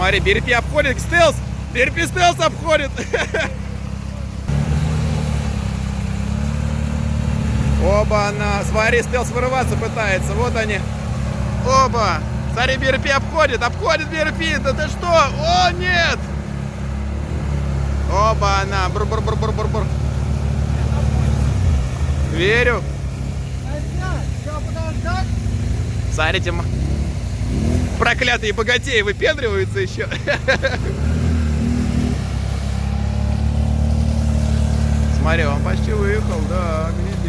Смотри, Берпи обходит, стелс. Берпи стелс обходит. Оба, она. Смотри, стелс вырываться пытается. Вот они. Оба. Смотри, Берпи обходит, обходит Берпи. Да ты что? О, нет! Оба, она. Бур бур бур бур бур бур Верю. Смотрите, проклятые богатеи выпендриваются еще. Смотри, он почти выехал, да, видишь?